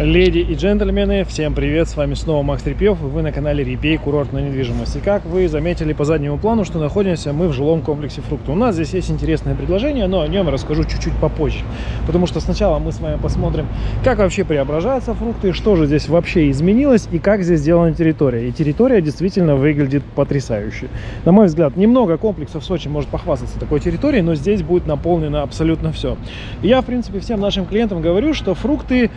Леди и джентльмены, всем привет, с вами снова Макс Трепьев, и вы на канале Репей Курортная недвижимость. И как вы заметили по заднему плану, что находимся мы в жилом комплексе Фрукта. У нас здесь есть интересное предложение, но о нем расскажу чуть-чуть попозже. Потому что сначала мы с вами посмотрим, как вообще преображаются фрукты, что же здесь вообще изменилось и как здесь сделана территория. И территория действительно выглядит потрясающе. На мой взгляд, немного комплексов в Сочи может похвастаться такой территорией, но здесь будет наполнено абсолютно все. Я, в принципе, всем нашим клиентам говорю, что фрукты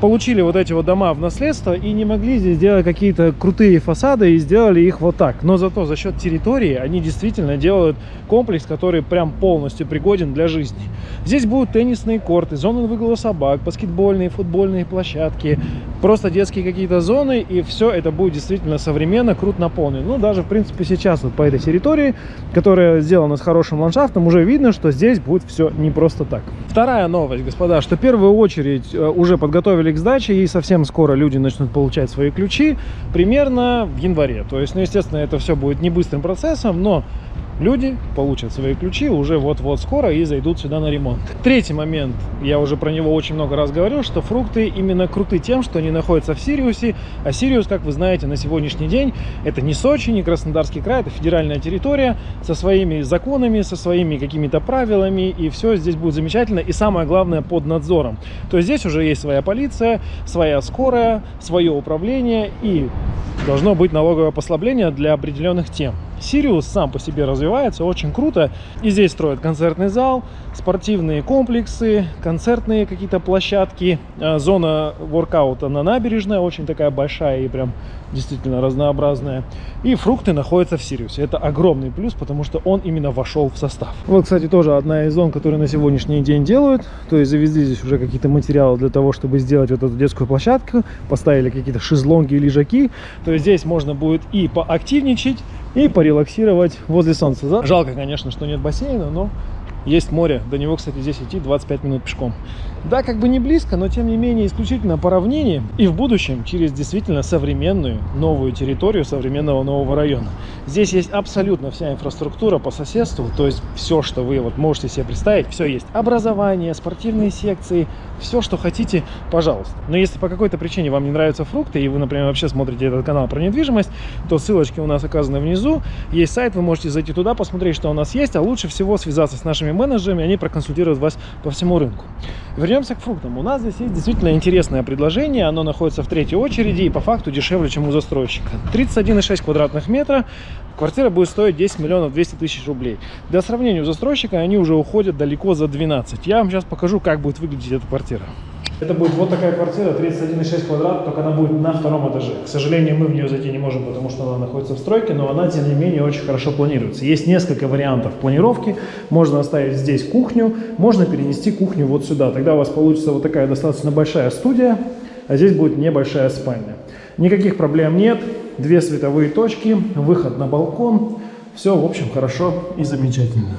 получили вот эти вот дома в наследство и не могли здесь сделать какие-то крутые фасады и сделали их вот так. Но зато за счет территории они действительно делают комплекс, который прям полностью пригоден для жизни. Здесь будут теннисные корты, зоны выгула собак, баскетбольные, футбольные площадки, просто детские какие-то зоны, и все это будет действительно современно, круто наполнено. Ну, даже, в принципе, сейчас вот по этой территории, которая сделана с хорошим ландшафтом, уже видно, что здесь будет все не просто так. Вторая новость, господа, что в первую очередь э, уже подготовили готовили к сдаче, и совсем скоро люди начнут получать свои ключи, примерно в январе. То есть, ну, естественно, это все будет не быстрым процессом, но люди получат свои ключи уже вот-вот скоро и зайдут сюда на ремонт. Третий момент, я уже про него очень много раз говорил, что фрукты именно круты тем, что они находятся в Сириусе, а Сириус, как вы знаете, на сегодняшний день это не Сочи, не Краснодарский край, это федеральная территория со своими законами, со своими какими-то правилами, и все здесь будет замечательно, и самое главное под надзором. То есть здесь уже есть своя полиция, своя скорая, свое управление, и должно быть налоговое послабление для определенных тем. Сириус сам по себе развивается очень круто. И здесь строят концертный зал, спортивные комплексы, концертные какие-то площадки, э, зона воркаута на набережной, очень такая большая и прям действительно разнообразная. И фрукты находятся в Сириусе. Это огромный плюс, потому что он именно вошел в состав. Вот, кстати, тоже одна из зон, которые на сегодняшний день делают. То есть завезли здесь уже какие-то материалы для того, чтобы сделать вот эту детскую площадку. Поставили какие-то шезлонги и лежаки. То есть здесь можно будет и поактивничать, и порелаксировать возле солнца. Жалко, конечно, что нет бассейна, но есть море. До него, кстати, здесь идти 25 минут пешком. Да, как бы не близко, но тем не менее исключительно по равнине и в будущем через действительно современную новую территорию современного нового района. Здесь есть абсолютно вся инфраструктура по соседству, то есть все, что вы вот можете себе представить, все есть. Образование, спортивные секции, все, что хотите, пожалуйста. Но если по какой-то причине вам не нравятся фрукты, и вы, например, вообще смотрите этот канал про недвижимость, то ссылочки у нас оказаны внизу. Есть сайт, вы можете зайти туда, посмотреть, что у нас есть, а лучше всего связаться с нашими менеджерами, они проконсультируют вас по всему рынку. Вернемся к фруктам. У нас здесь есть действительно интересное предложение. Оно находится в третьей очереди и по факту дешевле, чем у застройщика. 31,6 квадратных метра. Квартира будет стоить 10 миллионов 200 тысяч рублей. Для сравнения у застройщика они уже уходят далеко за 12. Я вам сейчас покажу, как будет выглядеть эта квартира. Это будет вот такая квартира, 31,6 квадрат, только она будет на втором этаже. К сожалению, мы в нее зайти не можем, потому что она находится в стройке, но она, тем не менее, очень хорошо планируется. Есть несколько вариантов планировки. Можно оставить здесь кухню, можно перенести кухню вот сюда. Тогда у вас получится вот такая достаточно большая студия, а здесь будет небольшая спальня. Никаких проблем нет. Две световые точки, выход на балкон. Все, в общем, хорошо и замечательно.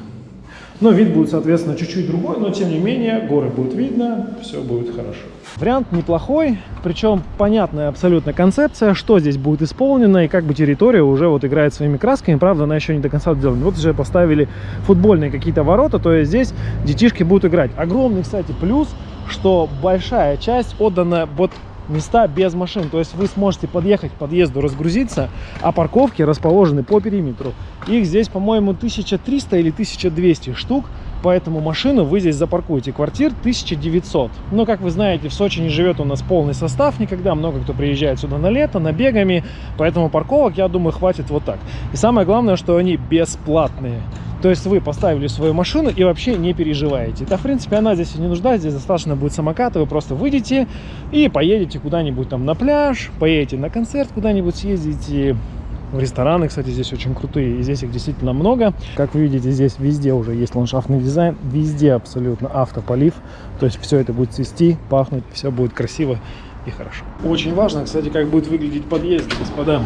Но вид будет, соответственно, чуть-чуть другой, но тем не менее горы будет видно, все будет хорошо. Вариант неплохой, причем понятная абсолютно концепция, что здесь будет исполнено и как бы территория уже вот играет своими красками. Правда, она еще не до конца сделана. Вот уже поставили футбольные какие-то ворота, то есть здесь детишки будут играть. Огромный, кстати, плюс, что большая часть отдана вот места без машин. То есть вы сможете подъехать к подъезду, разгрузиться, а парковки расположены по периметру. Их здесь, по-моему, 1300 или 1200 штук, поэтому машину вы здесь запаркуете. Квартир 1900. Но, как вы знаете, в Сочи не живет у нас полный состав никогда. Много кто приезжает сюда на лето, набегами, поэтому парковок, я думаю, хватит вот так. И самое главное, что они бесплатные. То есть вы поставили свою машину и вообще не переживаете. Да, в принципе, она здесь не нуждается, здесь достаточно будет самоката. Вы просто выйдете и поедете куда-нибудь там на пляж, поедете на концерт куда-нибудь съездите. В рестораны, кстати, здесь очень крутые, и здесь их действительно много. Как вы видите, здесь везде уже есть ландшафтный дизайн, везде абсолютно автополив. То есть все это будет цвести, пахнуть, все будет красиво и хорошо. Очень важно, кстати, как будет выглядеть подъезд, господа.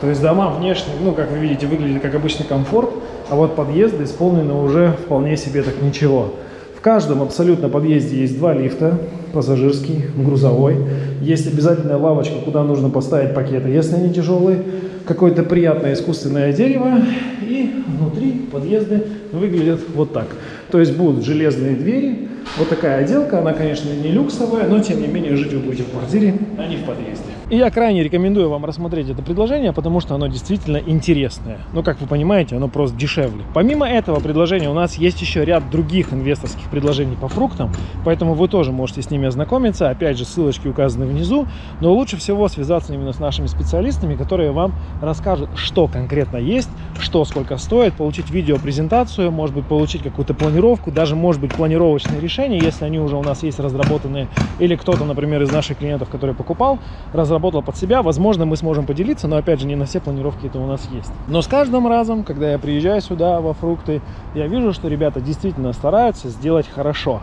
То есть дома внешне, ну, как вы видите, выглядят как обычный комфорт, а вот подъезды исполнены уже вполне себе так ничего. В каждом абсолютно подъезде есть два лифта, пассажирский, грузовой. Есть обязательная лавочка, куда нужно поставить пакеты, если они тяжелые. Какое-то приятное искусственное дерево. И внутри подъезды выглядят вот так. То есть будут железные двери, Вот такая отделка, она, конечно, не люксовая, но тем не менее жить вы будете в квартире, а не в подъезде. И я крайне рекомендую вам рассмотреть это предложение, потому что оно действительно интересное. Но, как вы понимаете, оно просто дешевле. Помимо этого предложения у нас есть еще ряд других инвесторских предложений по фруктам, поэтому вы тоже можете с ними ознакомиться. Опять же, ссылочки указаны внизу. Но лучше всего связаться именно с нашими специалистами, которые вам расскажут, что конкретно есть, что сколько стоит, получить видеопрезентацию, может быть, получить какую-то планировку, даже, может быть, планировочные решения, если они уже у нас есть разработанные, или кто-то, например, из наших клиентов, который покупал, разработал разработал под себя. Возможно, мы сможем поделиться, но опять же, не на все планировки это у нас есть. Но с каждым разом, когда я приезжаю сюда во фрукты, я вижу, что ребята действительно стараются сделать хорошо.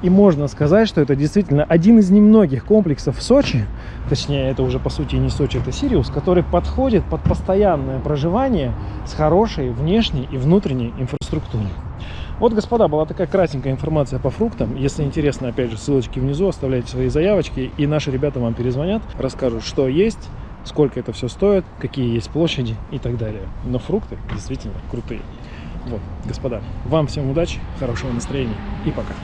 И можно сказать, что это действительно один из немногих комплексов в Сочи, точнее, это уже по сути не Сочи, это Сириус, который подходит под постоянное проживание с хорошей внешней и внутренней инфраструктурой. Вот, господа, была такая кратенькая информация по фруктам. Если интересно, опять же, ссылочки внизу, оставляйте свои заявочки, и наши ребята вам перезвонят, расскажут, что есть, сколько это все стоит, какие есть площади и так далее. Но фрукты действительно крутые. Вот, господа, вам всем удачи, хорошего настроения и пока.